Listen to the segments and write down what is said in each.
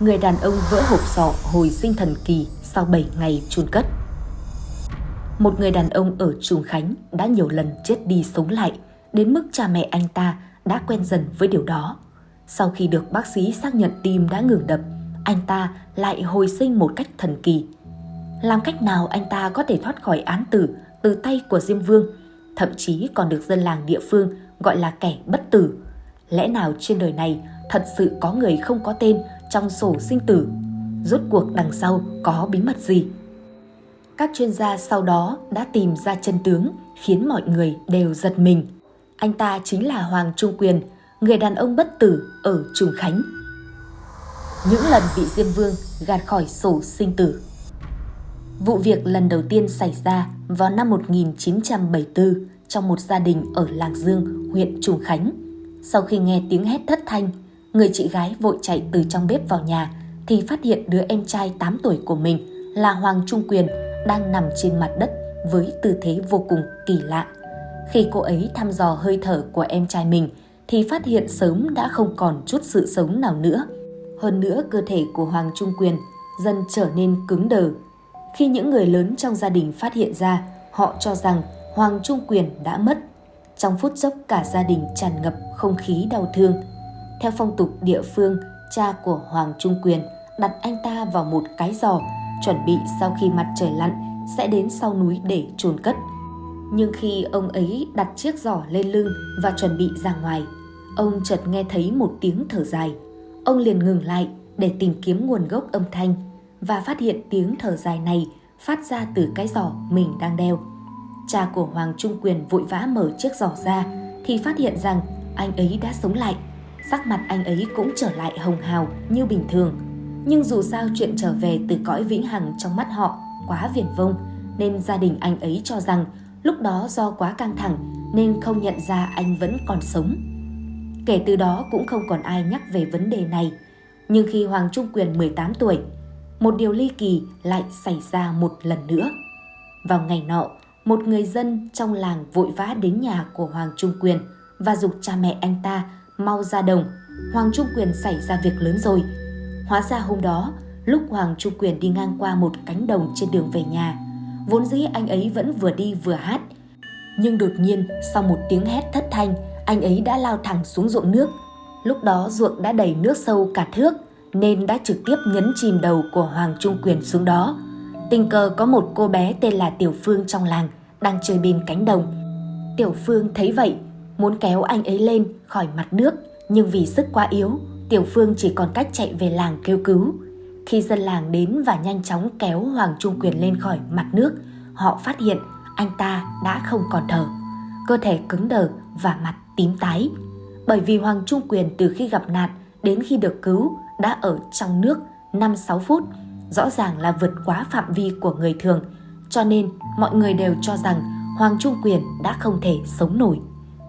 người đàn ông vỡ hộp sọ hồi sinh thần kỳ sau 7 ngày chôn cất. Một người đàn ông ở Trùng Khánh đã nhiều lần chết đi sống lại, đến mức cha mẹ anh ta đã quen dần với điều đó. Sau khi được bác sĩ xác nhận tim đã ngừng đập, anh ta lại hồi sinh một cách thần kỳ. Làm cách nào anh ta có thể thoát khỏi án tử từ tay của Diêm Vương, thậm chí còn được dân làng địa phương gọi là kẻ bất tử. Lẽ nào trên đời này thật sự có người không có tên trong sổ sinh tử? Rốt cuộc đằng sau có bí mật gì? Các chuyên gia sau đó đã tìm ra chân tướng khiến mọi người đều giật mình. Anh ta chính là Hoàng Trung Quyền, người đàn ông bất tử ở Trùng Khánh. Những lần bị Diêm Vương gạt khỏi sổ sinh tử. Vụ việc lần đầu tiên xảy ra vào năm 1974 trong một gia đình ở Làng Dương, huyện Trùng Khánh. Sau khi nghe tiếng hét thất thanh, người chị gái vội chạy từ trong bếp vào nhà thì phát hiện đứa em trai 8 tuổi của mình là Hoàng Trung Quyền đang nằm trên mặt đất với tư thế vô cùng kỳ lạ. Khi cô ấy thăm dò hơi thở của em trai mình thì phát hiện sớm đã không còn chút sự sống nào nữa. Hơn nữa cơ thể của Hoàng Trung Quyền dần trở nên cứng đờ. Khi những người lớn trong gia đình phát hiện ra, họ cho rằng Hoàng Trung Quyền đã mất. Trong phút chốc cả gia đình tràn ngập không khí đau thương. Theo phong tục địa phương, cha của Hoàng Trung Quyền đặt anh ta vào một cái giò, chuẩn bị sau khi mặt trời lặn sẽ đến sau núi để chôn cất. Nhưng khi ông ấy đặt chiếc giỏ lên lưng và chuẩn bị ra ngoài, ông chợt nghe thấy một tiếng thở dài. Ông liền ngừng lại để tìm kiếm nguồn gốc âm thanh và phát hiện tiếng thở dài này phát ra từ cái giỏ mình đang đeo. Cha của Hoàng Trung Quyền vội vã mở chiếc giỏ ra thì phát hiện rằng anh ấy đã sống lại. Sắc mặt anh ấy cũng trở lại hồng hào như bình thường. Nhưng dù sao chuyện trở về từ cõi vĩnh hằng trong mắt họ quá viển vông nên gia đình anh ấy cho rằng lúc đó do quá căng thẳng nên không nhận ra anh vẫn còn sống. Kể từ đó cũng không còn ai nhắc về vấn đề này. Nhưng khi Hoàng Trung Quyền 18 tuổi, một điều ly kỳ lại xảy ra một lần nữa. Vào ngày nọ, một người dân trong làng vội vã đến nhà của Hoàng Trung Quyền và dục cha mẹ anh ta mau ra đồng. Hoàng Trung Quyền xảy ra việc lớn rồi. Hóa ra hôm đó, lúc Hoàng Trung Quyền đi ngang qua một cánh đồng trên đường về nhà, vốn dĩ anh ấy vẫn vừa đi vừa hát. Nhưng đột nhiên, sau một tiếng hét thất thanh, anh ấy đã lao thẳng xuống ruộng nước. Lúc đó ruộng đã đầy nước sâu cả thước, nên đã trực tiếp nhấn chìm đầu của Hoàng Trung Quyền xuống đó. Tình cờ có một cô bé tên là Tiểu Phương trong làng đang chơi bên cánh đồng. Tiểu Phương thấy vậy, muốn kéo anh ấy lên khỏi mặt nước, nhưng vì sức quá yếu, Tiểu Phương chỉ còn cách chạy về làng kêu cứu. Khi dân làng đến và nhanh chóng kéo Hoàng Trung Quyền lên khỏi mặt nước, họ phát hiện anh ta đã không còn thở. Cơ thể cứng đờ và mặt tím tái. Bởi vì Hoàng Trung Quyền từ khi gặp nạn đến khi được cứu đã ở trong nước 5-6 phút, rõ ràng là vượt quá phạm vi của người thường, cho nên mọi người đều cho rằng Hoàng Trung Quyền đã không thể sống nổi.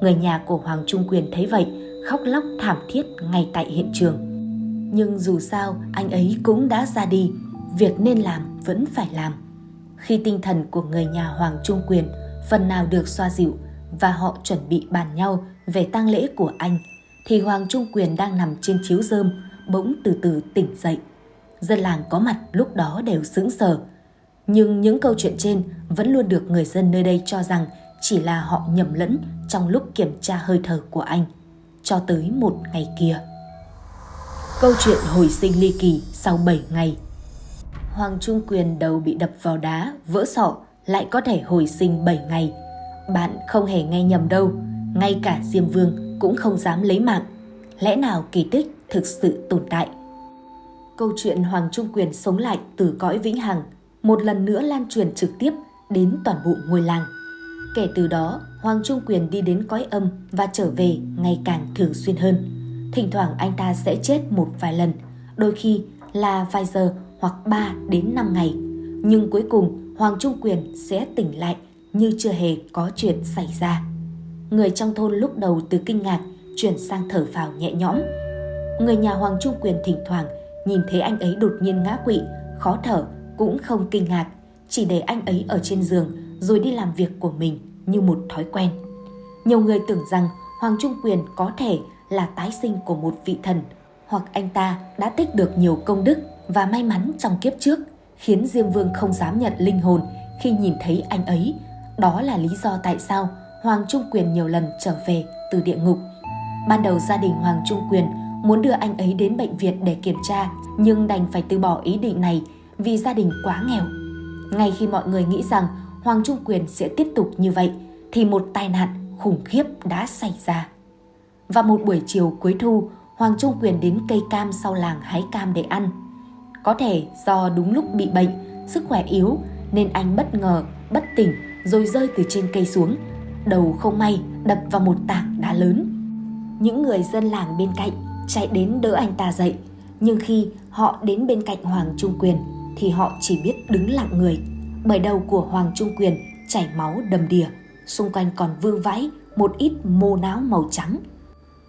Người nhà của Hoàng Trung Quyền thấy vậy, khóc lóc thảm thiết ngay tại hiện trường. Nhưng dù sao, anh ấy cũng đã ra đi, việc nên làm vẫn phải làm. Khi tinh thần của người nhà Hoàng Trung Quyền phần nào được xoa dịu và họ chuẩn bị bàn nhau về tang lễ của anh, thì Hoàng Trung Quyền đang nằm trên chiếu rơm, bỗng từ từ tỉnh dậy. Dân làng có mặt lúc đó đều sững sờ. Nhưng những câu chuyện trên vẫn luôn được người dân nơi đây cho rằng chỉ là họ nhầm lẫn trong lúc kiểm tra hơi thở của anh. Cho tới một ngày kia. Câu chuyện hồi sinh ly kỳ sau 7 ngày Hoàng Trung Quyền đầu bị đập vào đá, vỡ sọ lại có thể hồi sinh 7 ngày. Bạn không hề nghe nhầm đâu, ngay cả Diêm Vương cũng không dám lấy mạng. Lẽ nào kỳ tích thực sự tồn tại? Câu chuyện Hoàng Trung Quyền sống lại từ cõi vĩnh hằng một lần nữa lan truyền trực tiếp đến toàn bộ ngôi làng. Kể từ đó, Hoàng Trung Quyền đi đến cõi âm và trở về ngày càng thường xuyên hơn. Thỉnh thoảng anh ta sẽ chết một vài lần, đôi khi là vài giờ hoặc 3 đến 5 ngày. Nhưng cuối cùng Hoàng Trung Quyền sẽ tỉnh lại như chưa hề có chuyện xảy ra. Người trong thôn lúc đầu từ kinh ngạc chuyển sang thở phào nhẹ nhõm. Người nhà Hoàng Trung Quyền thỉnh thoảng nhìn thấy anh ấy đột nhiên ngã quỵ, khó thở cũng không kinh ngạc, chỉ để anh ấy ở trên giường rồi đi làm việc của mình như một thói quen. Nhiều người tưởng rằng Hoàng Trung Quyền có thể là tái sinh của một vị thần hoặc anh ta đã tích được nhiều công đức và may mắn trong kiếp trước, khiến Diêm Vương không dám nhận linh hồn khi nhìn thấy anh ấy. Đó là lý do tại sao Hoàng Trung Quyền nhiều lần trở về từ địa ngục. Ban đầu gia đình Hoàng Trung Quyền muốn đưa anh ấy đến bệnh viện để kiểm tra, nhưng đành phải từ bỏ ý định này vì gia đình quá nghèo. Ngay khi mọi người nghĩ rằng Hoàng Trung Quyền sẽ tiếp tục như vậy, thì một tai nạn khủng khiếp đã xảy ra. Vào một buổi chiều cuối thu, Hoàng Trung Quyền đến cây cam sau làng hái cam để ăn. Có thể do đúng lúc bị bệnh, sức khỏe yếu nên anh bất ngờ, bất tỉnh rồi rơi từ trên cây xuống. Đầu không may đập vào một tảng đá lớn. Những người dân làng bên cạnh chạy đến đỡ anh ta dậy. Nhưng khi họ đến bên cạnh Hoàng Trung Quyền thì họ chỉ biết đứng lặng người. Bởi đầu của Hoàng Trung Quyền chảy máu đầm đìa, xung quanh còn vương vãi một ít mô não màu trắng.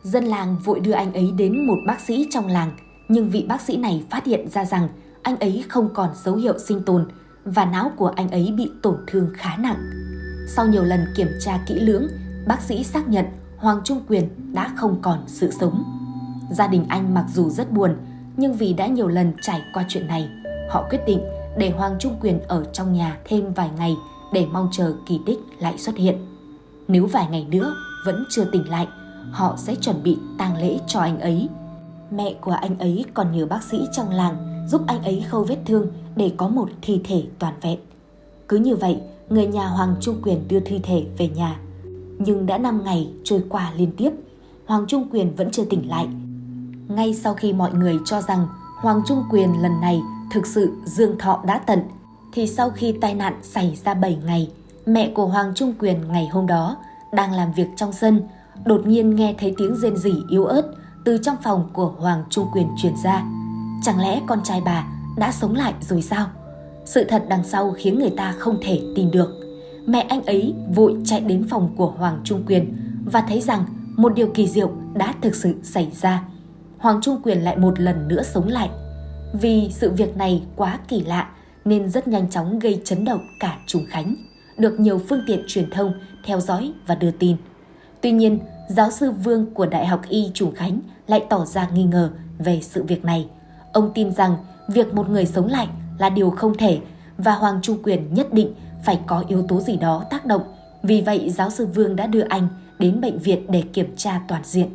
Dân làng vội đưa anh ấy đến một bác sĩ trong làng, nhưng vị bác sĩ này phát hiện ra rằng anh ấy không còn dấu hiệu sinh tồn và não của anh ấy bị tổn thương khá nặng. Sau nhiều lần kiểm tra kỹ lưỡng, bác sĩ xác nhận Hoàng Trung Quyền đã không còn sự sống. Gia đình anh mặc dù rất buồn, nhưng vì đã nhiều lần trải qua chuyện này, họ quyết định để Hoàng Trung Quyền ở trong nhà thêm vài ngày để mong chờ kỳ tích lại xuất hiện. Nếu vài ngày nữa vẫn chưa tỉnh lại, họ sẽ chuẩn bị tang lễ cho anh ấy. Mẹ của anh ấy còn nhờ bác sĩ trong làng giúp anh ấy khâu vết thương để có một thi thể toàn vẹn. Cứ như vậy, người nhà Hoàng Trung Quyền đưa thi thể về nhà. Nhưng đã 5 ngày trôi qua liên tiếp, Hoàng Trung Quyền vẫn chưa tỉnh lại. Ngay sau khi mọi người cho rằng Hoàng Trung Quyền lần này thực sự dương thọ đã tận, thì sau khi tai nạn xảy ra 7 ngày, mẹ của Hoàng Trung Quyền ngày hôm đó đang làm việc trong sân, đột nhiên nghe thấy tiếng rên rỉ yếu ớt từ trong phòng của Hoàng Trung Quyền truyền ra. Chẳng lẽ con trai bà đã sống lại rồi sao? Sự thật đằng sau khiến người ta không thể tin được. Mẹ anh ấy vội chạy đến phòng của Hoàng Trung Quyền và thấy rằng một điều kỳ diệu đã thực sự xảy ra. Hoàng Trung Quyền lại một lần nữa sống lại. Vì sự việc này quá kỳ lạ nên rất nhanh chóng gây chấn động cả Trùng Khánh, được nhiều phương tiện truyền thông theo dõi và đưa tin. Tuy nhiên, giáo sư Vương của Đại học Y Trùng Khánh lại tỏ ra nghi ngờ về sự việc này. Ông tin rằng việc một người sống lại là điều không thể và Hoàng Trung Quyền nhất định phải có yếu tố gì đó tác động. Vì vậy, giáo sư Vương đã đưa anh đến bệnh viện để kiểm tra toàn diện.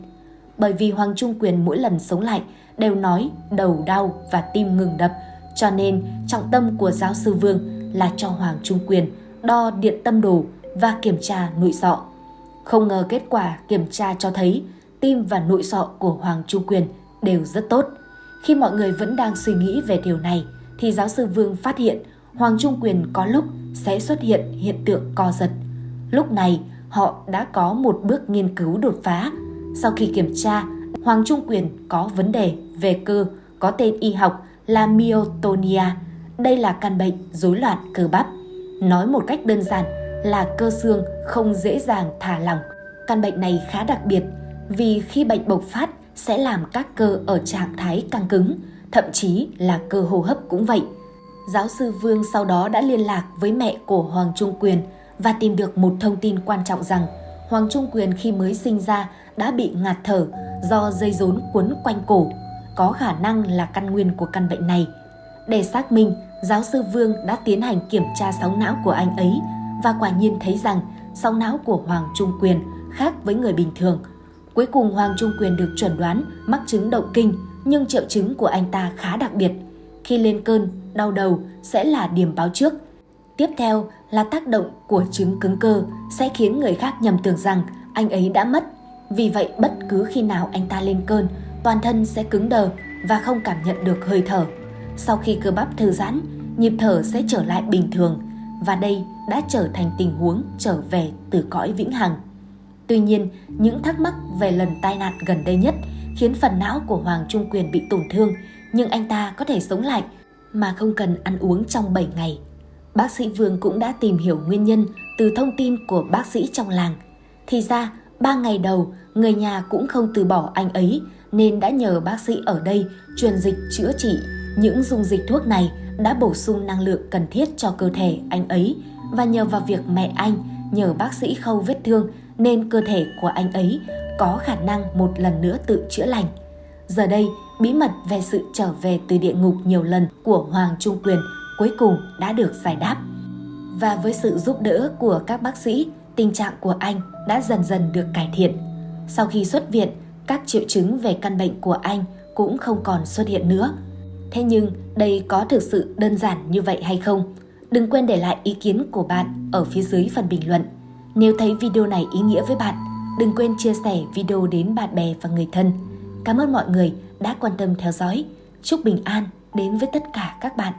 Bởi vì Hoàng Trung Quyền mỗi lần sống lại đều nói đầu đau và tim ngừng đập, cho nên trọng tâm của giáo sư Vương là cho Hoàng Trung Quyền đo điện tâm đồ và kiểm tra nội sọ. Không ngờ kết quả kiểm tra cho thấy tim và nội sọ của Hoàng Trung Quyền đều rất tốt. Khi mọi người vẫn đang suy nghĩ về điều này, thì giáo sư Vương phát hiện Hoàng Trung Quyền có lúc sẽ xuất hiện hiện tượng co giật. Lúc này, họ đã có một bước nghiên cứu đột phá. Sau khi kiểm tra, Hoàng Trung Quyền có vấn đề về cơ có tên y học là myotonia. Đây là căn bệnh rối loạn cơ bắp. Nói một cách đơn giản là cơ xương không dễ dàng thả lỏng. Căn bệnh này khá đặc biệt vì khi bệnh bộc phát sẽ làm các cơ ở trạng thái căng cứng, thậm chí là cơ hô hấp cũng vậy. Giáo sư Vương sau đó đã liên lạc với mẹ của Hoàng Trung Quyền và tìm được một thông tin quan trọng rằng Hoàng Trung Quyền khi mới sinh ra đã bị ngạt thở do dây rốn quấn quanh cổ, có khả năng là căn nguyên của căn bệnh này. Để xác minh, giáo sư Vương đã tiến hành kiểm tra sóng não của anh ấy và quả nhiên thấy rằng sóng não của Hoàng Trung Quyền khác với người bình thường. Cuối cùng Hoàng Trung Quyền được chuẩn đoán mắc chứng động kinh, nhưng triệu chứng của anh ta khá đặc biệt. Khi lên cơn, đau đầu sẽ là điểm báo trước. Tiếp theo là tác động của chứng cứng cơ sẽ khiến người khác nhầm tưởng rằng anh ấy đã mất. Vì vậy bất cứ khi nào anh ta lên cơn, toàn thân sẽ cứng đờ và không cảm nhận được hơi thở. Sau khi cơ bắp thư giãn, nhịp thở sẽ trở lại bình thường và đây đã trở thành tình huống trở về từ cõi vĩnh hằng. Tuy nhiên, những thắc mắc về lần tai nạn gần đây nhất khiến phần não của Hoàng Trung Quyền bị tổn thương, nhưng anh ta có thể sống lại mà không cần ăn uống trong 7 ngày. Bác sĩ Vương cũng đã tìm hiểu nguyên nhân từ thông tin của bác sĩ trong làng. Thì ra, ba ngày đầu, người nhà cũng không từ bỏ anh ấy nên đã nhờ bác sĩ ở đây truyền dịch chữa trị. Những dung dịch thuốc này đã bổ sung năng lượng cần thiết cho cơ thể anh ấy và nhờ vào việc mẹ anh nhờ bác sĩ khâu vết thương nên cơ thể của anh ấy có khả năng một lần nữa tự chữa lành. Giờ đây, bí mật về sự trở về từ địa ngục nhiều lần của Hoàng Trung Quyền cuối cùng đã được giải đáp. Và với sự giúp đỡ của các bác sĩ, tình trạng của anh đã dần dần được cải thiện. Sau khi xuất viện, các triệu chứng về căn bệnh của anh cũng không còn xuất hiện nữa. Thế nhưng đây có thực sự đơn giản như vậy hay không? Đừng quên để lại ý kiến của bạn ở phía dưới phần bình luận. Nếu thấy video này ý nghĩa với bạn, đừng quên chia sẻ video đến bạn bè và người thân. Cảm ơn mọi người đã quan tâm theo dõi. Chúc bình an đến với tất cả các bạn.